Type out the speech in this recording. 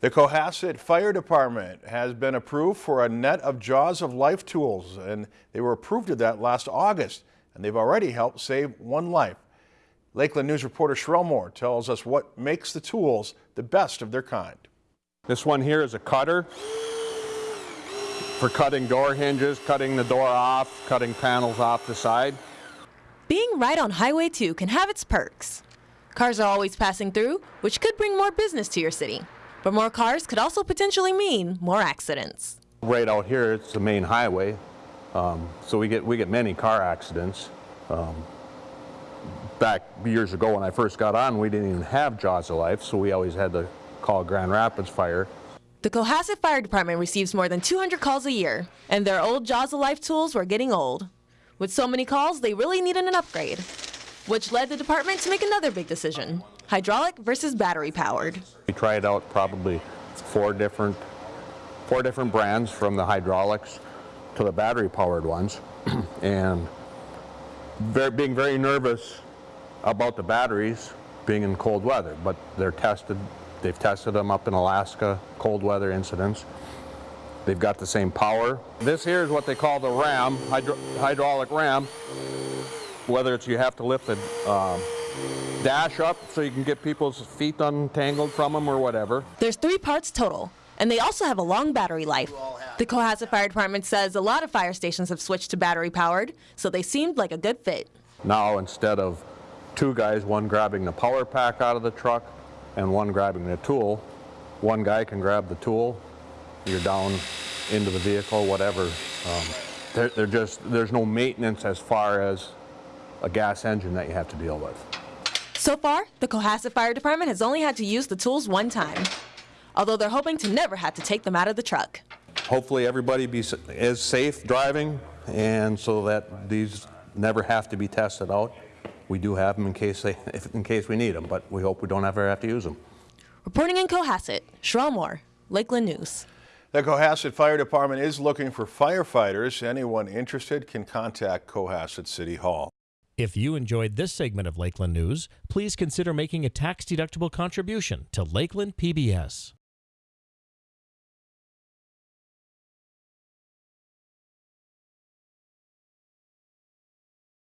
The Cohasset Fire Department has been approved for a net of Jaws of Life tools, and they were approved of that last August, and they've already helped save one life. Lakeland News reporter Sherelle Moore tells us what makes the tools the best of their kind. This one here is a cutter for cutting door hinges, cutting the door off, cutting panels off the side. Being right on Highway 2 can have its perks. Cars are always passing through, which could bring more business to your city. But more cars could also potentially mean more accidents. Right out here, it's the main highway, um, so we get we get many car accidents. Um, back years ago when I first got on, we didn't even have Jaws of Life, so we always had to call Grand Rapids Fire. The Cohasset Fire Department receives more than 200 calls a year, and their old Jaws of Life tools were getting old. With so many calls, they really needed an upgrade, which led the department to make another big decision hydraulic versus battery powered. Tried out probably four different, four different brands from the hydraulics to the battery powered ones, and very, being very nervous about the batteries being in cold weather, but they're tested, they've tested them up in Alaska, cold weather incidents. They've got the same power. This here is what they call the ram, hydro hydraulic ram. Whether it's you have to lift the um, dash up so you can get people's feet untangled from them or whatever. There's three parts total, and they also have a long battery life. The Cohasset Fire Department says a lot of fire stations have switched to battery powered, so they seemed like a good fit. Now instead of two guys, one grabbing the power pack out of the truck and one grabbing the tool, one guy can grab the tool, you're down into the vehicle, whatever. Um, they're, they're just, there's no maintenance as far as a gas engine that you have to deal with. So far, the Cohasset Fire Department has only had to use the tools one time, although they're hoping to never have to take them out of the truck. Hopefully everybody be, is safe driving and so that these never have to be tested out. We do have them in case, they, if, in case we need them, but we hope we don't ever have to use them. Reporting in Cohasset, Sherelle Moore, Lakeland News. The Cohasset Fire Department is looking for firefighters. Anyone interested can contact Cohasset City Hall. If you enjoyed this segment of Lakeland News, please consider making a tax-deductible contribution to Lakeland PBS.